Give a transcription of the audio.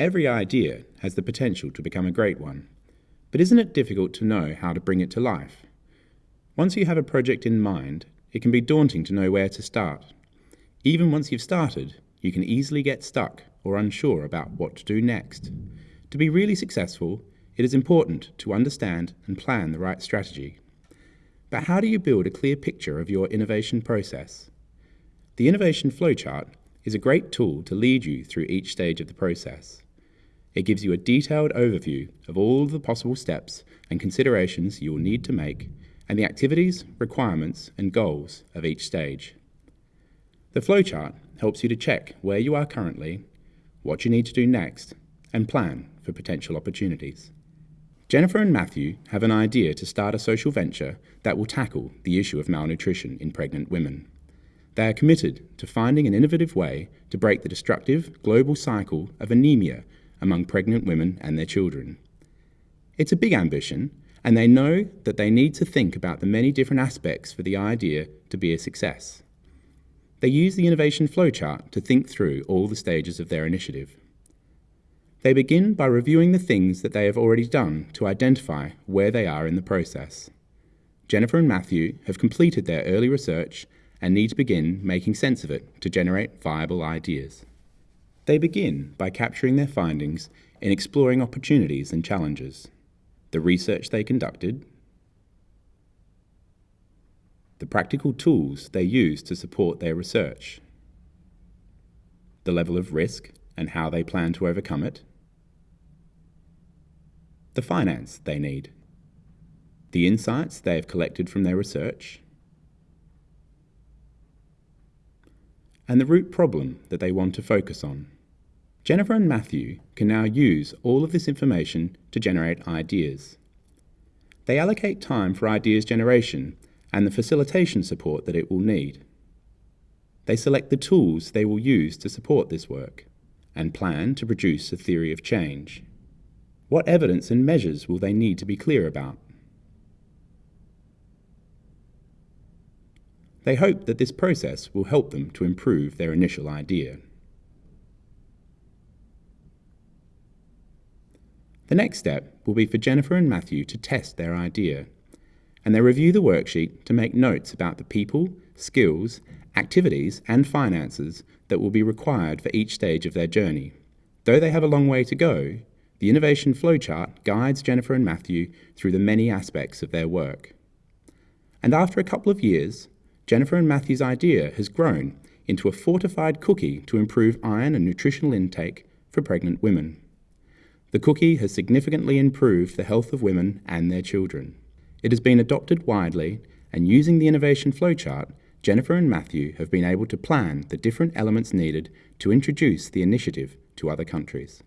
Every idea has the potential to become a great one, but isn't it difficult to know how to bring it to life? Once you have a project in mind, it can be daunting to know where to start. Even once you've started, you can easily get stuck or unsure about what to do next. To be really successful, it is important to understand and plan the right strategy. But how do you build a clear picture of your innovation process? The innovation flowchart is a great tool to lead you through each stage of the process. It gives you a detailed overview of all the possible steps and considerations you will need to make and the activities, requirements, and goals of each stage. The flowchart helps you to check where you are currently, what you need to do next, and plan for potential opportunities. Jennifer and Matthew have an idea to start a social venture that will tackle the issue of malnutrition in pregnant women. They are committed to finding an innovative way to break the destructive global cycle of anemia among pregnant women and their children. It's a big ambition, and they know that they need to think about the many different aspects for the idea to be a success. They use the innovation flowchart to think through all the stages of their initiative. They begin by reviewing the things that they have already done to identify where they are in the process. Jennifer and Matthew have completed their early research and need to begin making sense of it to generate viable ideas. They begin by capturing their findings in exploring opportunities and challenges, the research they conducted, the practical tools they use to support their research, the level of risk and how they plan to overcome it, the finance they need, the insights they have collected from their research, and the root problem that they want to focus on. Jennifer and Matthew can now use all of this information to generate ideas. They allocate time for ideas generation and the facilitation support that it will need. They select the tools they will use to support this work and plan to produce a theory of change. What evidence and measures will they need to be clear about? They hope that this process will help them to improve their initial idea. The next step will be for Jennifer and Matthew to test their idea, and they review the worksheet to make notes about the people, skills, activities, and finances that will be required for each stage of their journey. Though they have a long way to go, the innovation flowchart guides Jennifer and Matthew through the many aspects of their work. And after a couple of years, Jennifer and Matthew's idea has grown into a fortified cookie to improve iron and nutritional intake for pregnant women. The cookie has significantly improved the health of women and their children. It has been adopted widely, and using the innovation flowchart, Jennifer and Matthew have been able to plan the different elements needed to introduce the initiative to other countries.